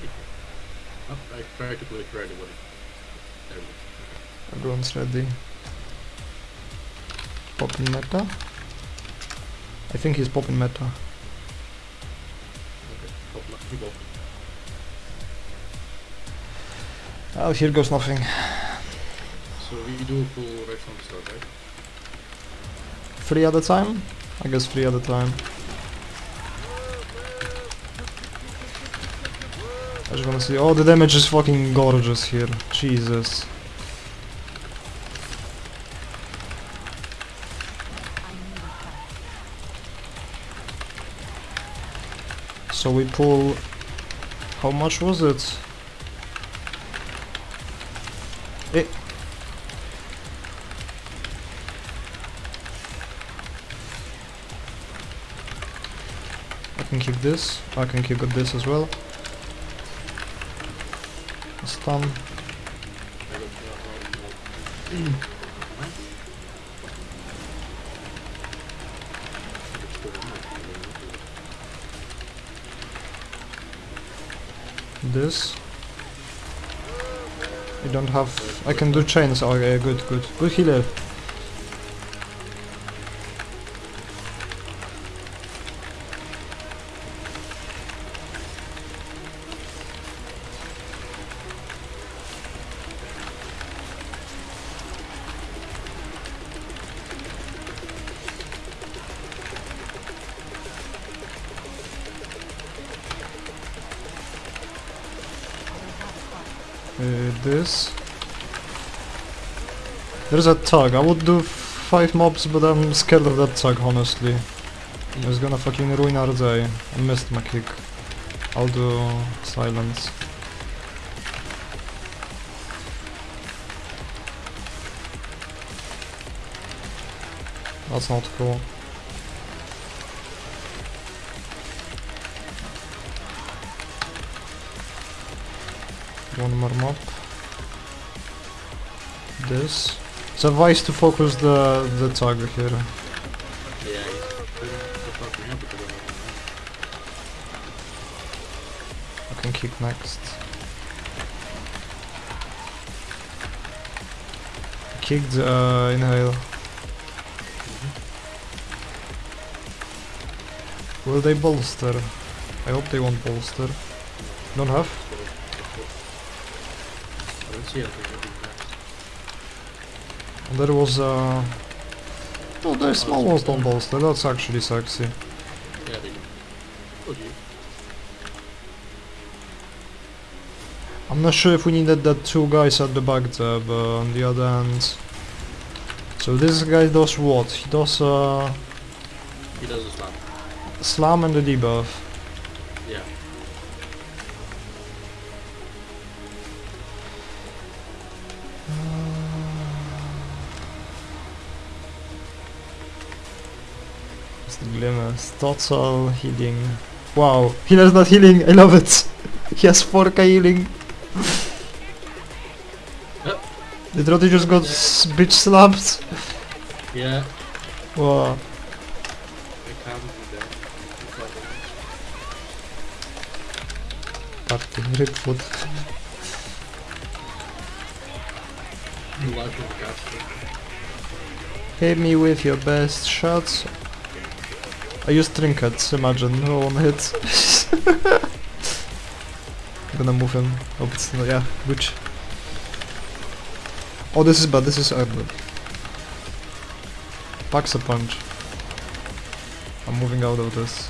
did? Oh, I practically created what he... There we go. Everyone's ready. Popping meta. I think he's popping meta. Okay, pop my people. Oh, here goes nothing. So we do full right from the start, right? Three at a time? I guess three at a time. I just wanna see. Oh, the damage is fucking gorgeous here. Jesus. So we pull. How much was it? Eh. I can keep this. I can keep this as well. This. I don't have. I can do chains. okay, good, good. Good healer. There's a tug. I would do five mobs, but I'm scared of that tug, honestly. It's gonna fucking ruin our day. I missed my kick. I'll do silence. That's not cool. One more mob. This. It's advice to focus the the tug here. Yeah, he's putting the fuck me up because of I can kick next. Kicked uh, inhale. Will they bolster? I hope they won't bolster. Don't have? I don't see anything. That'd be nice. And there was uh Oh the small ones don't bolster, that's actually sexy. Yeah, they do. I'm not sure if we needed that two guys at the back there, but on the other hand... So this guy does what? He does uh, He does a slam. slam and the debuff. Total healing. Wow, healer's not healing, I love it! he has 4k healing. Did Roddy just got s- bitch slapped? Yeah. Wow. I can't do that. It's like Party, ripfoot. the life of the caster. Hit me with your best shots. I use trinkets, imagine, no one hits. I'm gonna move him. Oh, it's, yeah, which? Oh, this is bad, this is ugly. Packs a punch. I'm moving out of this.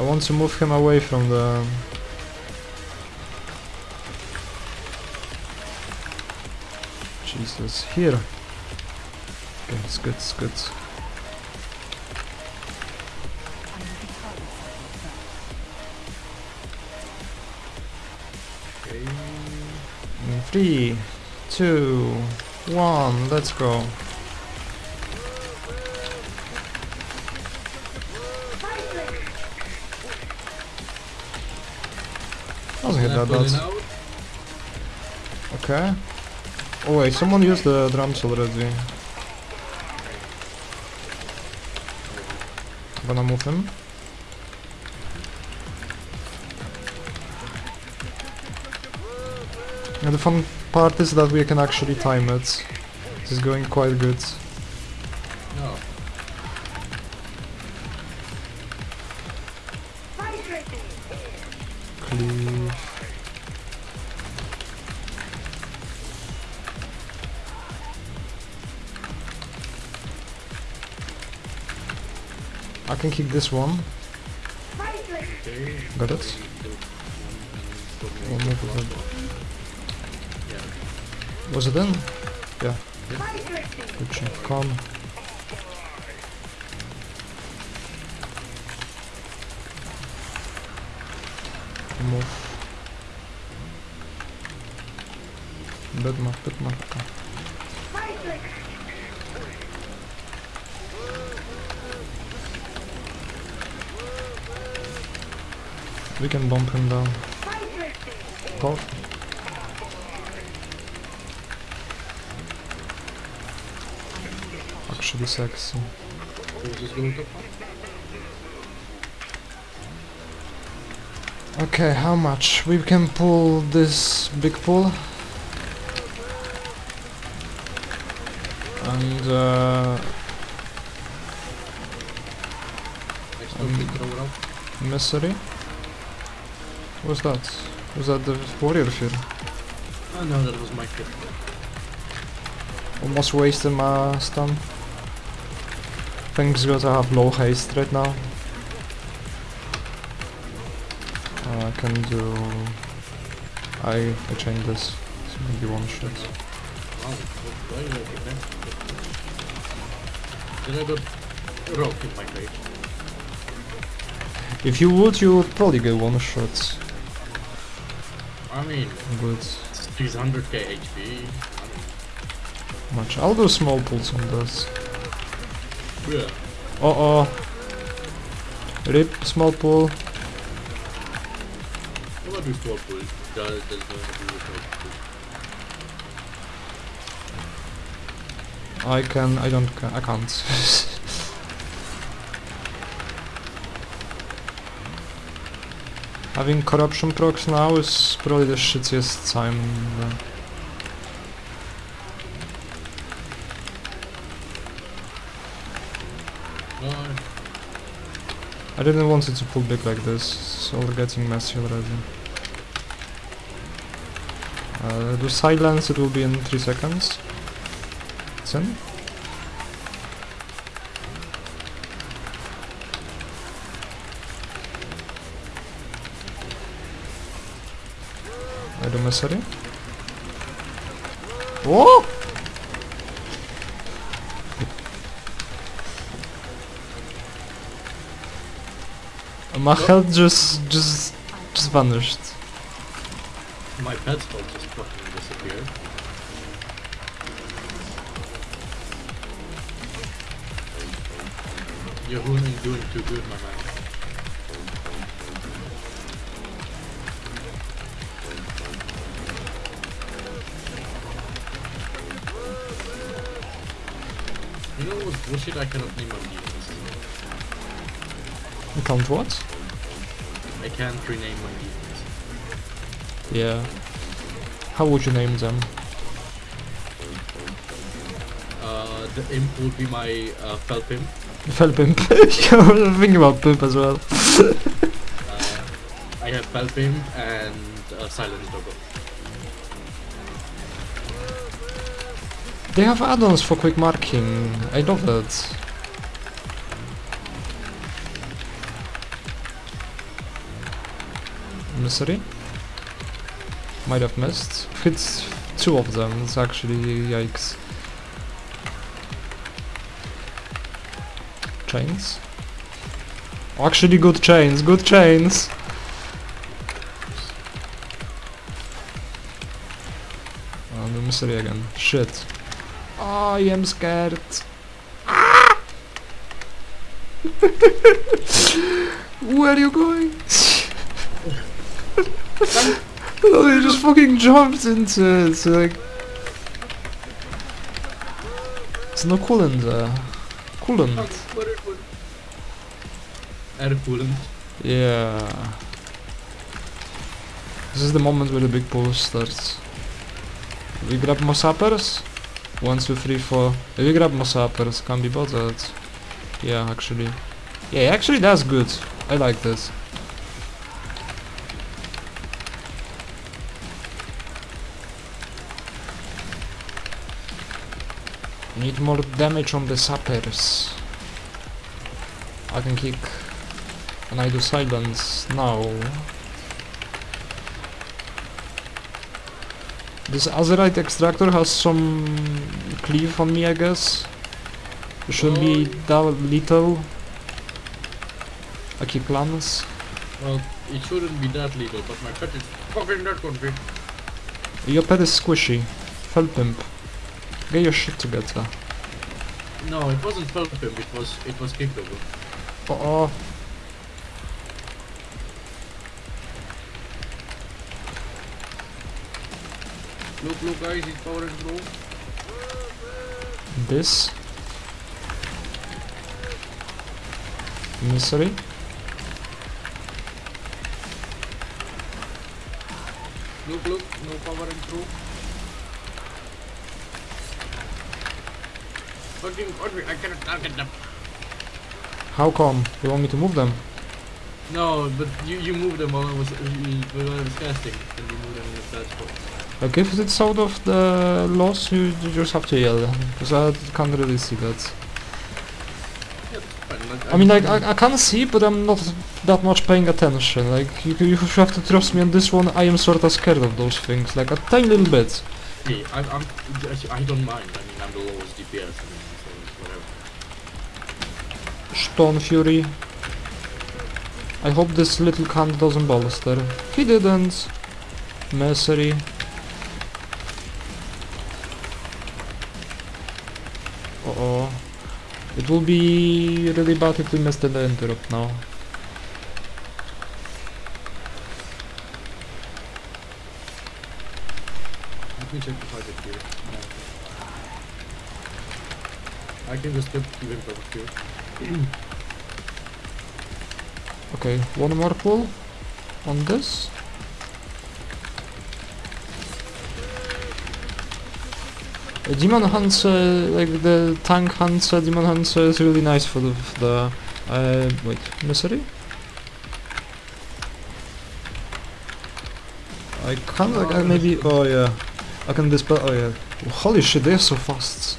I want to move him away from the... here. Okay, it's good, it's good. Okay. In three, two, one, let's go. Doesn't hit that bad. Okay. Oh wait, someone used the drums already. I'm Gonna move him. And the fun part is that we can actually time it. This is going quite good. Can kick this one. Got it? Yeah. Was it in? Yeah. Good shot. Come. Move. Bit map, bit map. We can bump him down. Go. Actually sexy. Who's just going top? Okay, how much? We can pull this big pull. And uh, Um, can throw it out. misery. What's that? Was that the warrior fear? Oh no, that was my kid. Almost wasted my stun. Thanks because I have low haste right now. Uh, I can do... I, I change this. So maybe one shot. Wow, why did I get that? Then I got rope in my face. If you would, you would probably get one shot. I mean, Good. it's 300k HP. Much. I'll do small pulls on this. yeah. Uh oh. Rip, small pull. What about this swap pull? That, that's going to be with my pull. I can. I don't. I can't. Having corruption procs now is probably the shittiest time. I didn't want it to pull big like this. It's all getting messy already. Uh, do silence. It will be in three seconds. It's in. I do misery. Whoa! My health just, just, just vanished. my pet spell just fucking disappeared. Your rune ain't doing too good, my man. Know? I cannot name my demons. You can't what? I can't rename my demons. Yeah. How would you name them? Uh, the imp would be my uh, Felpim. Fell pimp. I was thinking about pimp as well. Uh, I have Felpim and uh, Silent Doggo. They have add-ons for quick marking. I love that. Misery? Might have missed. Hits two of them. It's actually yikes. Chains? Actually good chains, good chains! Oh, the misery again. Shit. I am scared. Ah! Where are you going? oh, he just fucking jumped into it. Like, there's no coolant there. Coolant. air coolant. Yeah. This is the moment where the big pull starts. We grab more sappers? One, two, three, four. If We grab more sappers, can't be bothered. Yeah, actually. Yeah, actually that's good. I like this. Need more damage on the sappers. I can kick and I do silence now. This Azerite extractor has some cleave on me, I guess. It shouldn't be that little. I keep plans. Well, it shouldn't be that little, but my pet is fucking that country. Your pet is squishy. Fell pimp. Get your shit together. No, it wasn't him, it was it was kicked over. Uh oh. Look, look guys, he's powering through. This. Misery. Look, look, no powering through. Fucking country, I cannot target them. How come? You want me to move them? No, but you you moved them uh, while I was while I was casting, and you move them in a bad Like if it's out of the loss, you, you just have to yell. Because I can't really see that. Yeah. Like, I mean, like, I, I can see, but I'm not that much paying attention. Like, you, you have to trust me on this one, I am sorta scared of those things. Like, a tiny little bit. Hey, I, I'm I don't mind. I mean, I'm the lowest DPS. I mean, so whatever. Stone Fury. I hope this little cunt doesn't bolster. He didn't. Misery. Uh oh. It will be really bad if we miss the interrupt now. Let me check the I get here. I can just keep even covered here. Okay, one more pull on this. Demon Hunter, like the tank Hunter, Demon Hunter is really nice for the, for the uh, wait, misery? I can't, like, I maybe, oh yeah, I can dispel, oh yeah, holy shit, they're so fast.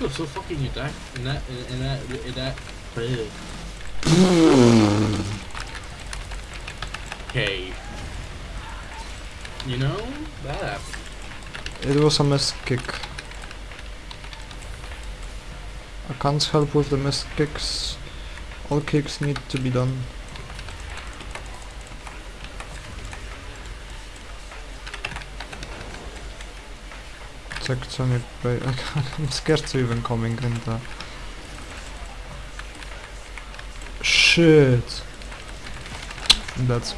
You're so fucking attack in that in that in that. Okay. You know that. It was a missed kick. I can't help with the missed kicks. All kicks need to be done. Tectonic break. I'm scared to even coming in the. Shit. That's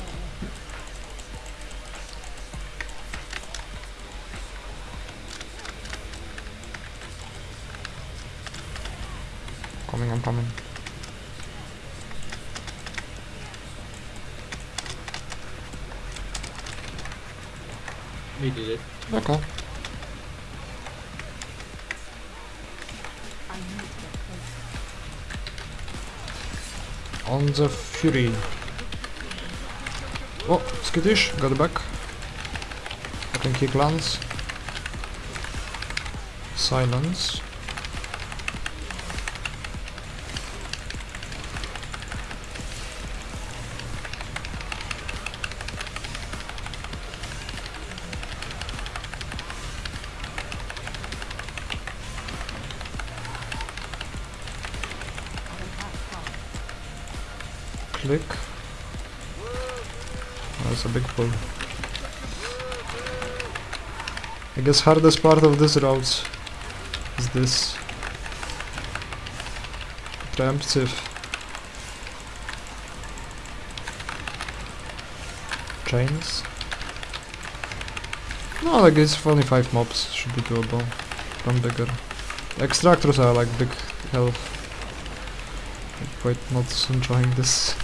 Okay. On the Fury. Oh, skittish, got back. I can kick Lance. Silence. Click. That's a big pull. I guess hardest part of this route is this. Preemptive. Chains. No, I guess only 5 mobs should be doable. become bigger. Extractors are like big health. I'm quite not enjoying this.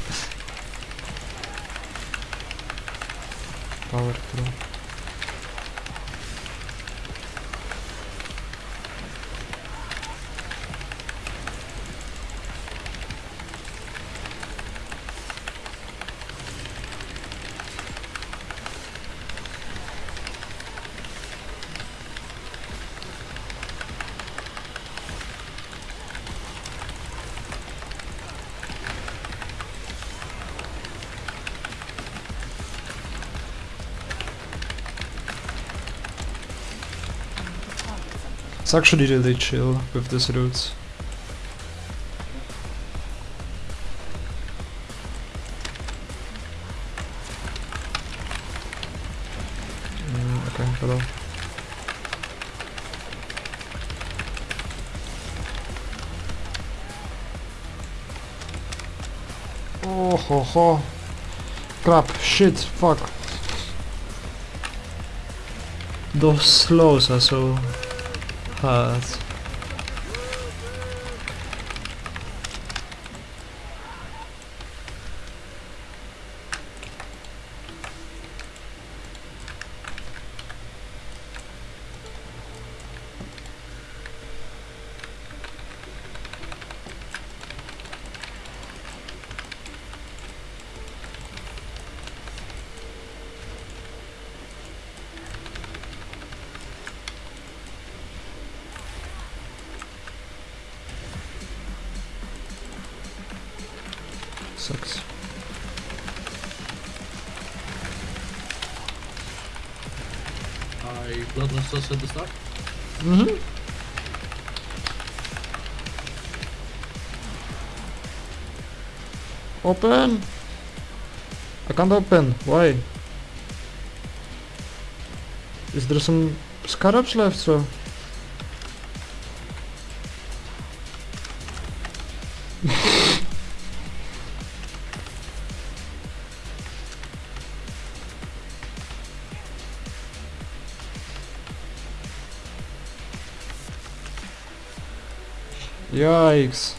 It's actually really chill with this route. Mm, okay, hello. Oh ho ho. Crap, shit, fuck. Those slows are so hard. Sucks. I bloodlust us at the start. Mm-hmm. Open! I can't open. Why? Is there some scarabs left, so? Yikes.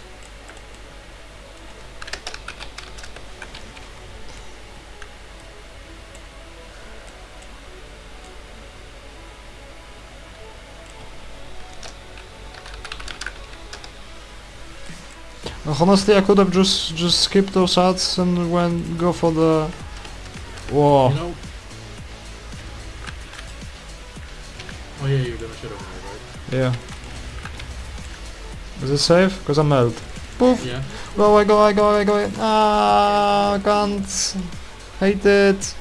Honestly, I could have just just skipped those ads and went go for the. Whoa! You know. Oh yeah, you're gonna shut there, Yeah. Is it safe? Cause I'm melt. Poof! right? Yeah. Go away! Go away! Go away! Go away! Ah! Can't. Hate it.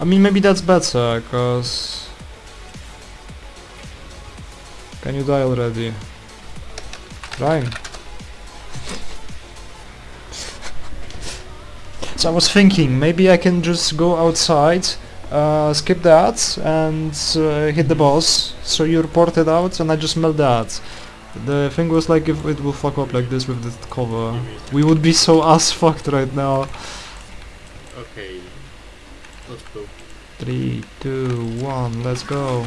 I mean, maybe that's better, cause. Can you die already? Trying. so I was thinking, maybe I can just go outside, uh, skip the ads, and uh, hit the boss. So you report it out, and I just melt the ads. The thing was like, if it will fuck up like this with the cover, Give me a we would be so ass fucked right now. Okay. Let's go. Three, two, one, let's go.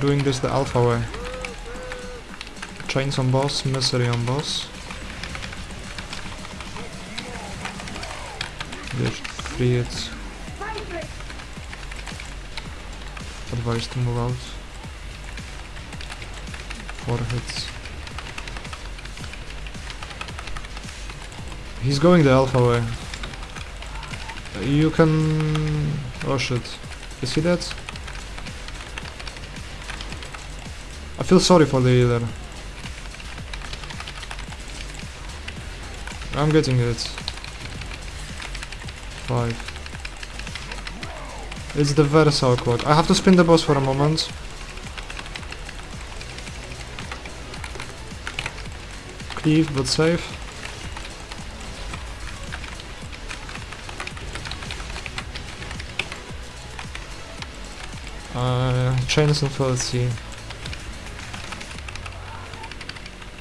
Doing this the alpha way. Chains on boss, misery on boss. Free. Advice to move out. Hits. He's going the alpha way. You can... Oh shit. Is he dead? I feel sorry for the healer. I'm getting it. Five. It's the Versa clock. I have to spin the boss for a moment. Cleave, but safe. Uh, chains and fallacy.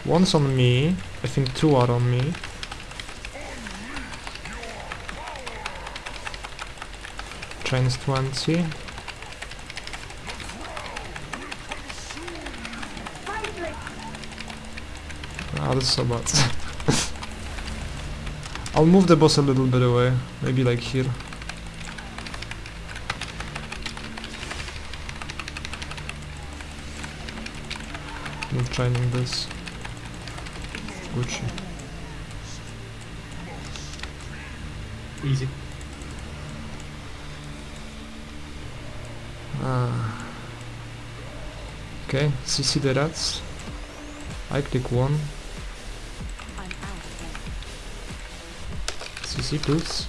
One's on me. I think two are on me. Chains 20. Ah, that's so bad. I'll move the boss a little bit away. Maybe like here. Not training this. Gucci. Easy. Ah. Okay, CC the rats. I click one. CC please.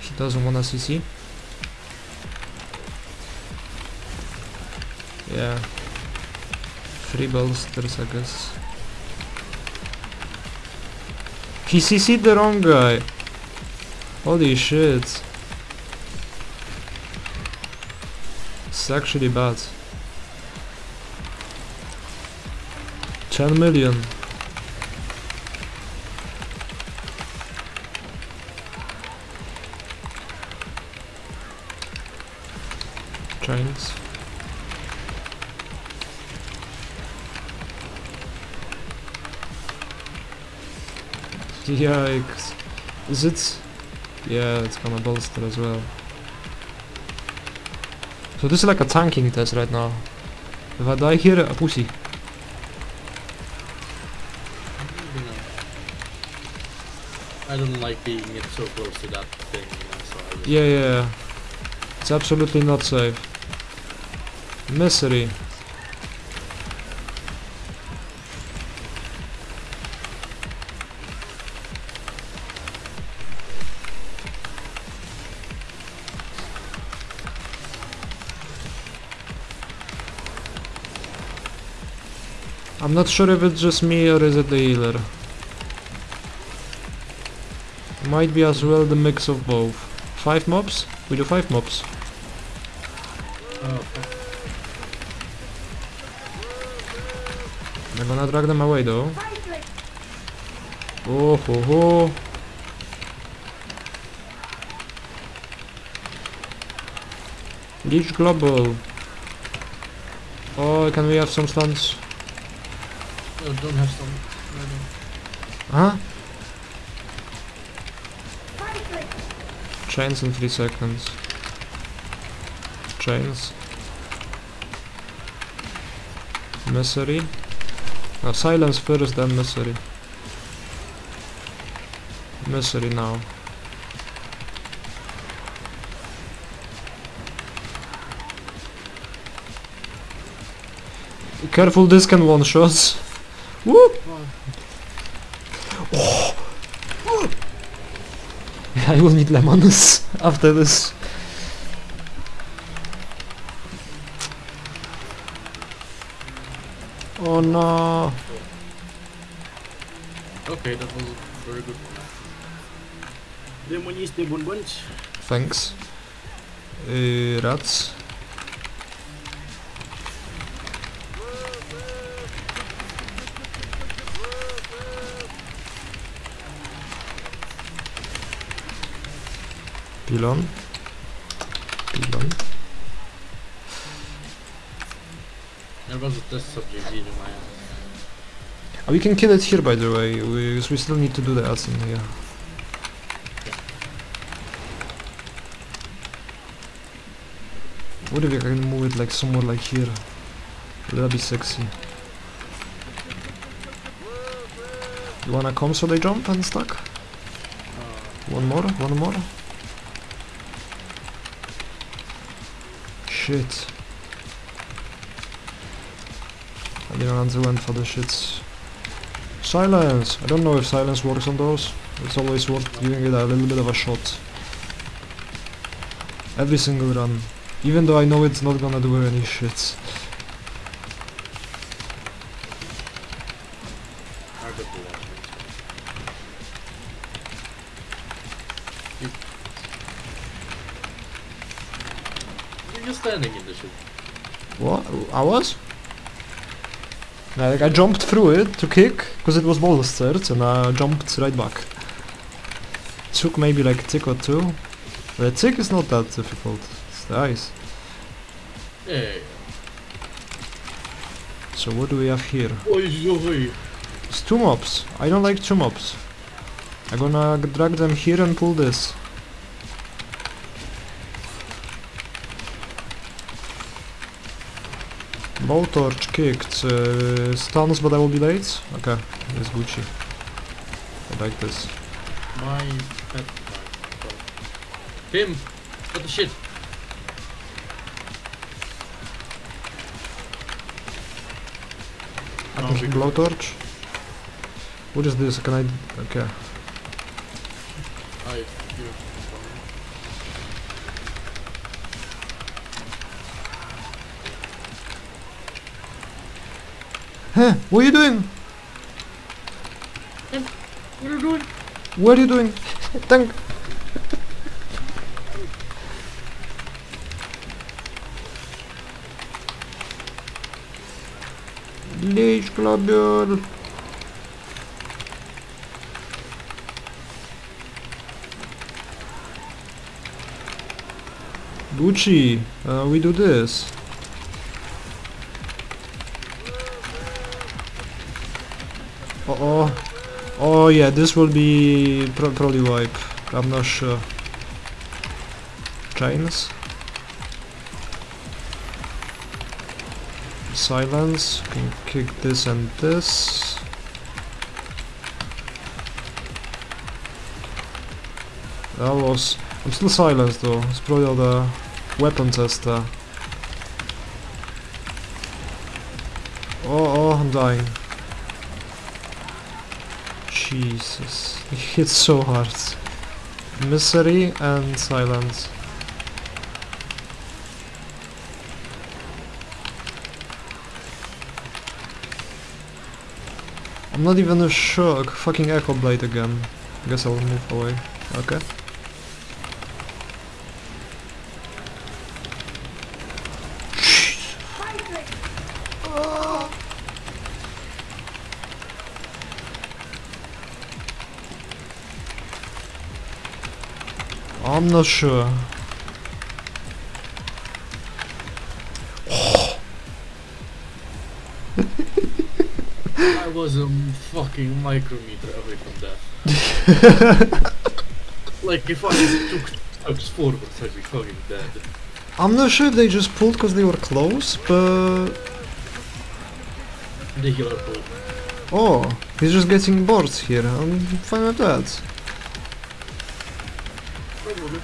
He doesn't wanna CC. Yeah. Three bolsters, I guess. He CC'd the wrong guy. Holy shit. It's actually bad. 10 million. Yikes. Is it? Yeah, it's gonna bolster as well. So this is like a tanking test right now. If I die here, a pussy. I don't like being so close to that thing, so yeah, yeah. It's absolutely not safe. Misery. Not sure if it's just me or is it the healer. Might be as well the mix of both. Five mobs? We do five mobs. Oh, fuck. I'm gonna drag them away though. Oh ho ho. Leech global. Oh, can we have some stuns? No, don't have some. No, no. Huh? Chains in 3 seconds. Chains. Misery. No, silence first, then misery. Misery now. Careful, this can one shots. Woo! Oh, I will need lemons after this. Oh no. okay, that was very good. Demoniste bun bunch. Thanks. Uh, rats. Pylon. Pylon. There was a test subject Uh, we can kill it here by the way, we, we still need to do the ads in here. What if I can move it like somewhere like here? That'd be sexy. You wanna come so they jump and stuck? One more, one more. Shit. I didn't answer went for the shits. Silence! I don't know if silence works on those. It's always worth giving it a little bit of a shot. Every single run. Even though I know it's not gonna do any shit. I got the one. You... You're just standing in the ship. What? I was? Like I jumped through it to kick because it was bolstered and I jumped right back. Took maybe like a tick or two. The tick is not that difficult. It's the ice. Yeah. So what do we have here? It's two mobs. I don't like two mobs. I'm gonna drag them here and pull this. Blowtorch kicked. Uh, stuns, but I will be late. Okay, it's Gucci. I like this. My pet. My what the shit? I can we- blowtorch. What is this? Can I? Okay. I. You. Huh? What are you doing? What are you doing? What are you doing? Thank. Leash Globule. Gucci, uh, we do this. Oh yeah, this will be pro probably wipe. I'm not sure. Chains. Silence. Can kick this and this. That was. I'm still silenced though. It's probably the weapon tester. Oh, oh, I'm dying. Jesus. It hits so hard. Misery and silence. I'm not even sure. Fucking Echo Blade again. I Guess I'll move away. Okay. I'm not sure. I was a fucking micrometer away from death. like if I took steps forward, I'd be fucking dead. I'm not sure if they just pulled because they were close, but... The healer pulled. Oh, he's just getting bored here. I'm fine with that. Probably.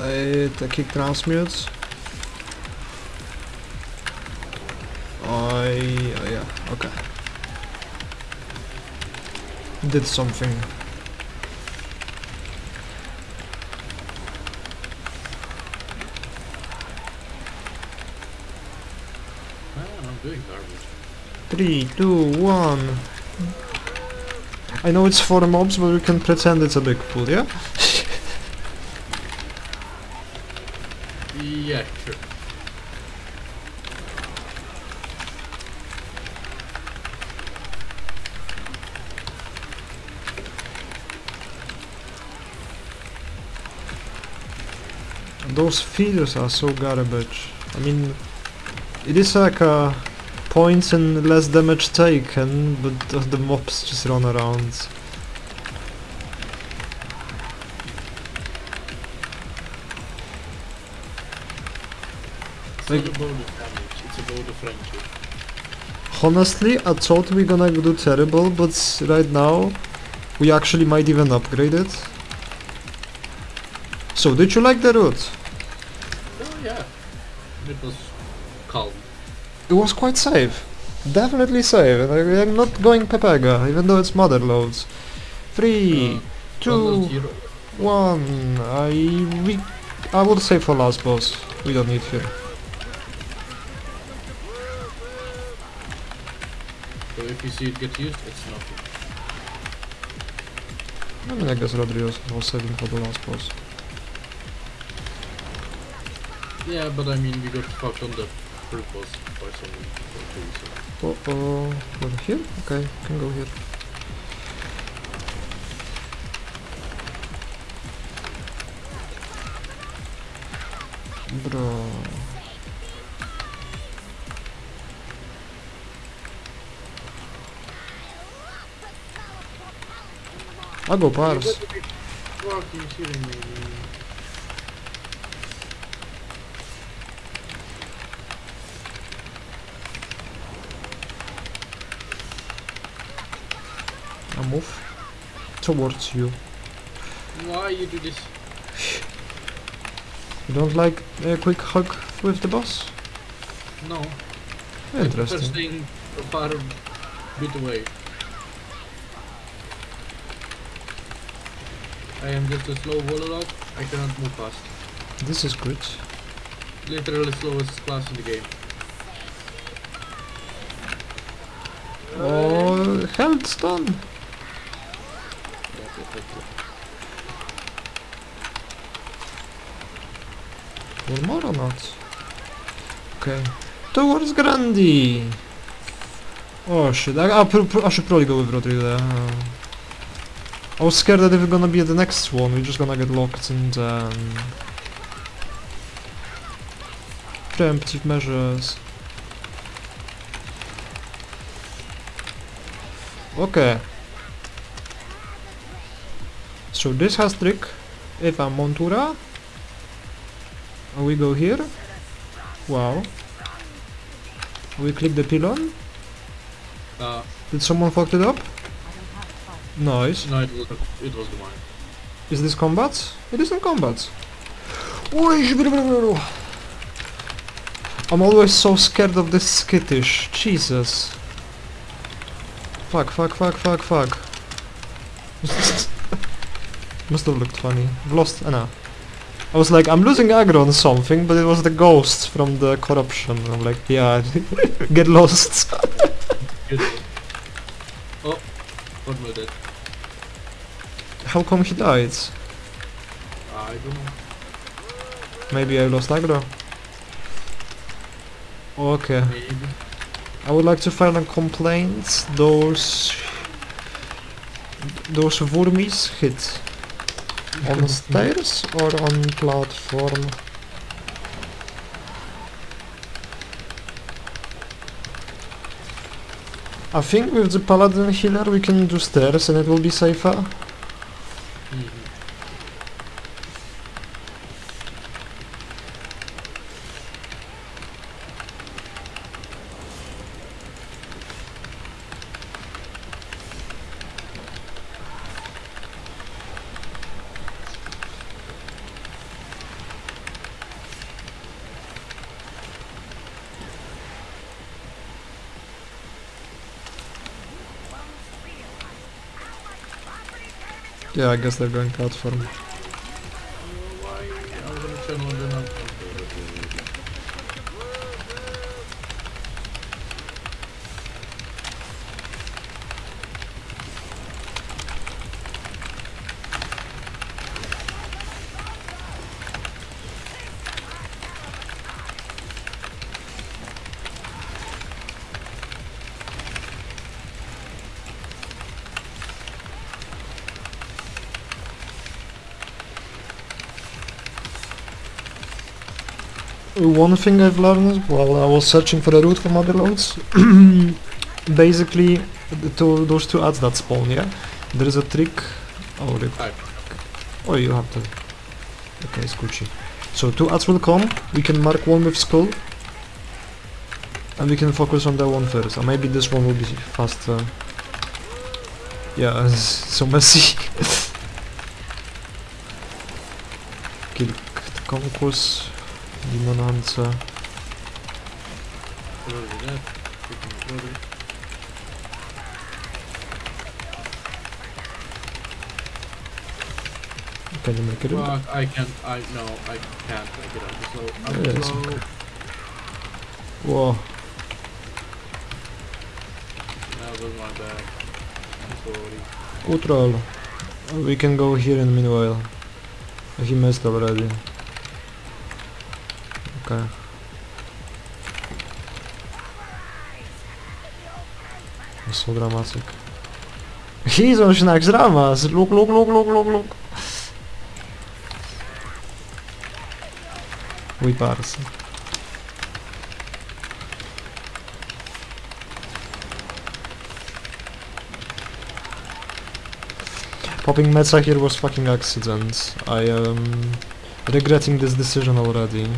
I uh, the kick transmutes. I oh yeah, okay. Did something. Man, I'm doing garbage. Three, two, one. I know it's for mobs, but we can pretend it's a big pool, yeah? Yeah, sure. Those feeders are so garbage. I mean, it is like a points and less damage taken, but the, the mobs just run around. It's Like- about the damage, it's about the friendship. Honestly, I thought we gonna do terrible, but right now we actually might even upgrade it. So, did you like the route? Oh yeah. It was calm. It was quite safe. Definitely safe. I- I'm not going Pepega, even though it's mother loads. Three, Uh, two, one. I we I would say for last boss. We don't need here. So if you see it get used, it's nothing. I mean, I guess Rodrigo was saving for the last boss. Yeah, but I mean, we got fucked on the first boss by some reason. Oh, oh, over here? Okay, can go here. Bro. I'll go You pars. gotta be fucking shitting me. man. I move towards you. Why you do this? You don't like a quick hug with the boss? No. Interesting. staying a far bit away. I am just a slow warlock. I cannot move fast. This is good. Literally slowest class in the game. Oh, health's done. Yes, yes, yes, yes. One more or not? Okay. Towards Grandi! Oh shit, I, I, I should probably go with Rodrigo. I was scared that if we're gonna be at the next one, we're just gonna get locked in um, preemptive measures. Okay. So this has trick. If I'm Montura, and we go here. Wow. We click the pylon. Uh, Did someone fucked it up? I don't have to fight. Nice. no, it was, it was the mine. Is this combat? It isn't combat. I'm always so scared of this skittish. Jesus. Fuck, fuck, fuck, fuck, fuck. Must have looked funny. I've lost Anna. I was like, I'm losing aggro on something, but it was the ghost from the corruption. I'm like, yeah, get lost. Oh, what was that? How come he died? I don't know. Maybe I lost aggro. Okay. Maybe. I would like to file a complaint. Those those wormies hit on stairs or on platform. I think with the paladin healer we can do stairs and it will be safer. Mhm. Yeah, I guess they're going platform. One thing I've learned while I was searching for a route for mother loads, basically two, those two ads that spawn, yeah, there is a trick. Oh, rip. Oh, you have to. Okay, it's Gucci. So two ads will come. We can mark one with skull, and we can focus on that one first. Or maybe this one will be faster. Yeah, it's so messy. Kilk konkurs, limonance. Already that. Freaking brother. Can you make it? Fuck, I can't, I, no, I can't make it. I'm slow. I'm Yeah, slow. okay. Whoa. That was my bad. Utrol. We can go here in meanwhile. He missed already. Okay. So dramatic. He's on Schnack's Ramas! Look, look, look, look, look, look! We pass. Popping Metza here was fucking accident. I am regretting this decision already.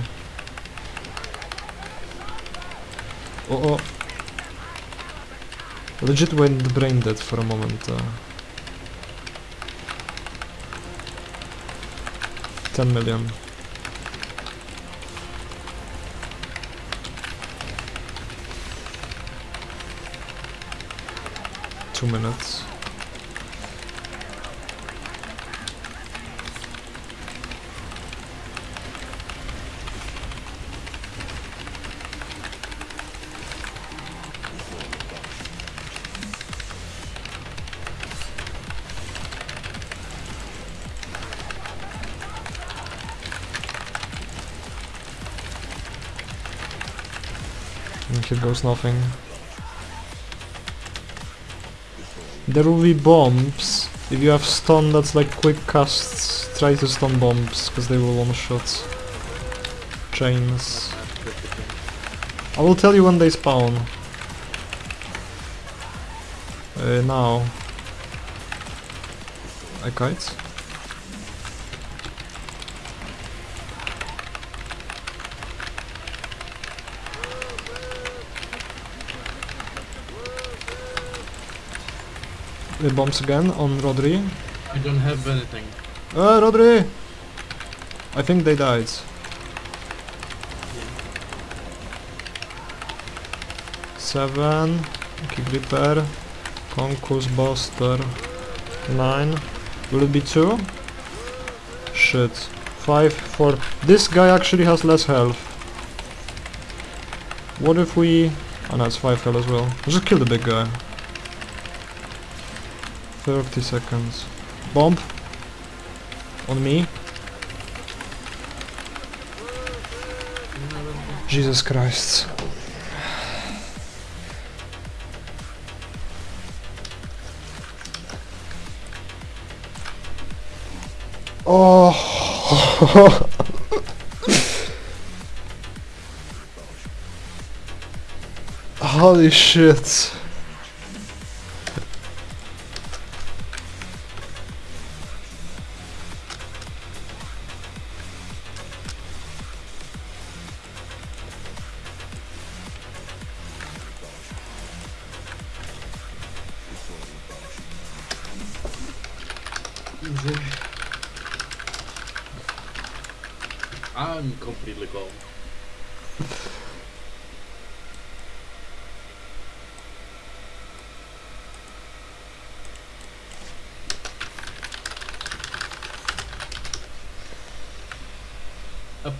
Oh. Legit went brain dead for a moment. Uh. 10 million. Two minutes. And here goes nothing. There will be bombs. If you have stun that's like quick casts, try to stun bombs, because they will one-shot chains. I will tell you when they spawn. Uh, now. I kite? The bombs again on Rodri. I don't have anything. Uh, Rodri! I think they died. Seven. Kick repair. Concourse Buster. Nine. Will it be two? Shit. Five, four. This guy actually has less health. What if we... Oh no, it's five health as well. Just kill the big guy. 30 seconds. Bomb. On me. Jesus Christ. Oh. Holy shit.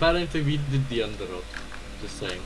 Apparently we did the underrot. Just saying.